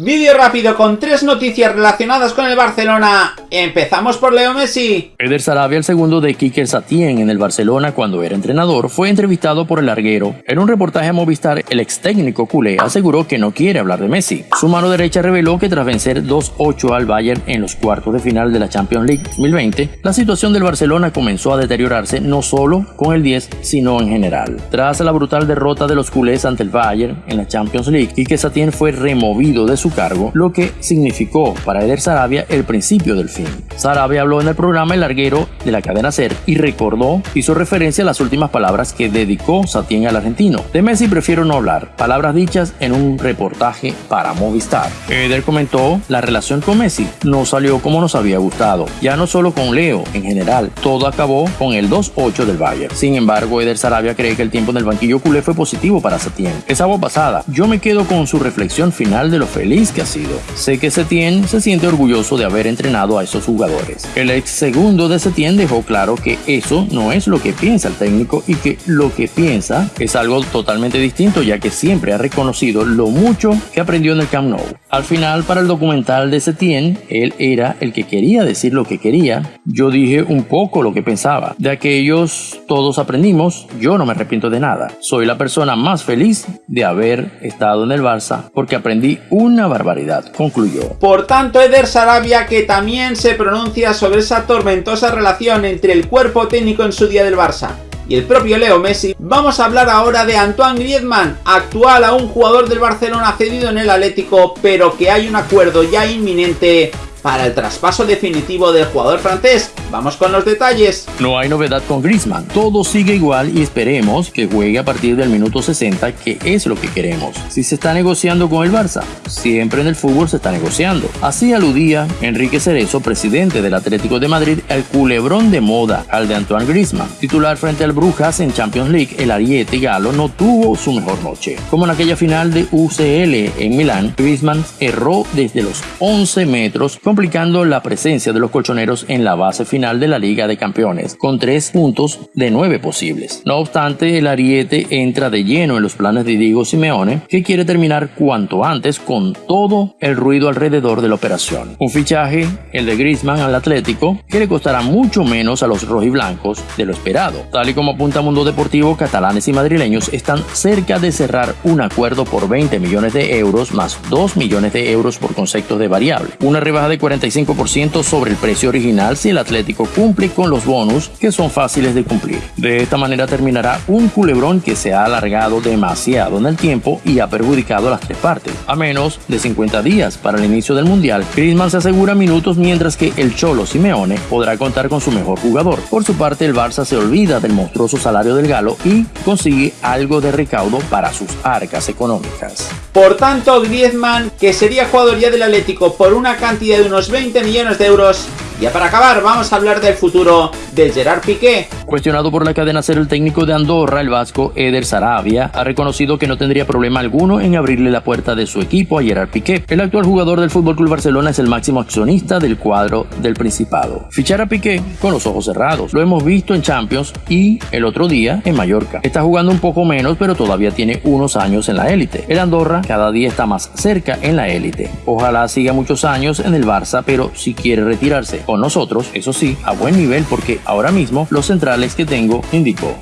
Vídeo rápido con tres noticias relacionadas con el Barcelona. Empezamos por Leo Messi. Eder Sarabia, el segundo de Quique Satién en el Barcelona cuando era entrenador, fue entrevistado por el larguero. En un reportaje a Movistar, el ex técnico culé aseguró que no quiere hablar de Messi. Su mano derecha reveló que tras vencer 2-8 al Bayern en los cuartos de final de la Champions League 2020, la situación del Barcelona comenzó a deteriorarse no solo con el 10, sino en general. Tras la brutal derrota de los culés ante el Bayern en la Champions League, Quique Satién fue removido de su cargo, lo que significó para Eder Sarabia el principio del fin. Sarabia habló en el programa El Larguero de la cadena SER y recordó, hizo referencia a las últimas palabras que dedicó Satien al argentino. De Messi prefiero no hablar, palabras dichas en un reportaje para Movistar. Eder comentó, la relación con Messi no salió como nos había gustado, ya no solo con Leo, en general, todo acabó con el 2-8 del Bayern. Sin embargo, Eder Sarabia cree que el tiempo en el banquillo culé fue positivo para Satien. Esa voz pasada, yo me quedo con su reflexión final de lo feliz que ha sido. Sé que Setien se siente orgulloso de haber entrenado a esos jugadores. El ex segundo de Setien dejó claro que eso no es lo que piensa el técnico y que lo que piensa es algo totalmente distinto ya que siempre ha reconocido lo mucho que aprendió en el Camp Nou. Al final, para el documental de Setien, él era el que quería decir lo que quería. Yo dije un poco lo que pensaba. De aquellos todos aprendimos, yo no me arrepiento de nada. Soy la persona más feliz de haber estado en el Barça porque aprendí una barbaridad, concluyó. Por tanto, Eder Sarabia que también se pronuncia sobre esa tormentosa relación entre el cuerpo técnico en su día del Barça y el propio Leo Messi, vamos a hablar ahora de Antoine Griezmann, actual a un jugador del Barcelona cedido en el Atlético, pero que hay un acuerdo ya inminente para el traspaso definitivo del jugador francés. Vamos con los detalles. No hay novedad con Griezmann, todo sigue igual y esperemos que juegue a partir del minuto 60, que es lo que queremos. Si se está negociando con el Barça, siempre en el fútbol se está negociando. Así aludía Enrique Cerezo, presidente del Atlético de Madrid, al culebrón de moda, al de Antoine Griezmann. Titular frente al Brujas en Champions League, el ariete galo no tuvo su mejor noche. Como en aquella final de UCL en Milán, Griezmann erró desde los 11 metros complicando la presencia de los colchoneros en la base final de la Liga de Campeones, con tres puntos de nueve posibles. No obstante, el Ariete entra de lleno en los planes de Diego Simeone, que quiere terminar cuanto antes con todo el ruido alrededor de la operación. Un fichaje, el de Griezmann al Atlético, que le costará mucho menos a los rojiblancos de lo esperado. Tal y como apunta Mundo Deportivo, catalanes y madrileños están cerca de cerrar un acuerdo por 20 millones de euros más 2 millones de euros por conceptos de variable. Una rebaja de 45% sobre el precio original si el Atlético cumple con los bonus que son fáciles de cumplir. De esta manera terminará un culebrón que se ha alargado demasiado en el tiempo y ha perjudicado a las tres partes. A menos de 50 días para el inicio del Mundial, Griezmann se asegura minutos mientras que el Cholo Simeone podrá contar con su mejor jugador. Por su parte, el Barça se olvida del monstruoso salario del Galo y consigue algo de recaudo para sus arcas económicas. Por tanto, Griezmann, que sería jugador ya del Atlético por una cantidad de unos 20 millones de euros, ya para acabar, vamos a hablar del futuro de Gerard Piqué. Cuestionado por la cadena ser el técnico de Andorra, el vasco Eder Sarabia ha reconocido que no tendría problema alguno en abrirle la puerta de su equipo a Gerard Piqué. El actual jugador del FC Barcelona es el máximo accionista del cuadro del Principado. Fichar a Piqué con los ojos cerrados. Lo hemos visto en Champions y el otro día en Mallorca. Está jugando un poco menos, pero todavía tiene unos años en la élite. El Andorra cada día está más cerca en la élite. Ojalá siga muchos años en el Barça, pero si quiere retirarse con nosotros, eso sí, a buen nivel porque ahora mismo los centrales que tengo indicó.